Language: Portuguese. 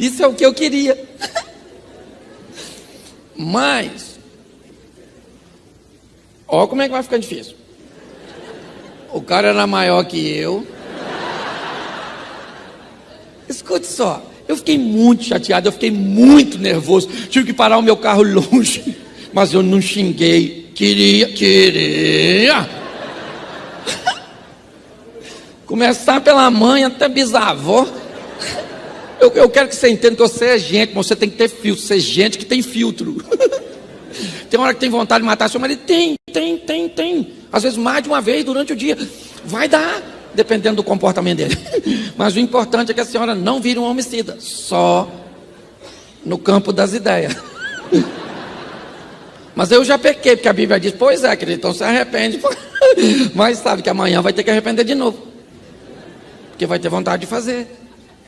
Isso é o que eu queria. Mas, ó como é que vai ficar difícil. O cara era maior que eu. Escute só, eu fiquei muito chateado, eu fiquei muito nervoso. Tive que parar o meu carro longe, mas eu não xinguei. Queria, queria. Começar pela mãe até bisavó. Eu, eu, quero que você entenda que você é gente, mas você tem que ter filtro. Você é gente que tem filtro. tem hora que tem vontade de matar seu marido? Tem, tem, tem, tem. Às vezes mais de uma vez durante o dia. Vai dar, dependendo do comportamento dele. Mas o importante é que a senhora não vire um homicida. Só no campo das ideias. Mas eu já pequei, porque a Bíblia diz, pois é, querido, então se arrepende. Mas sabe que amanhã vai ter que arrepender de novo. Porque vai ter vontade de fazer.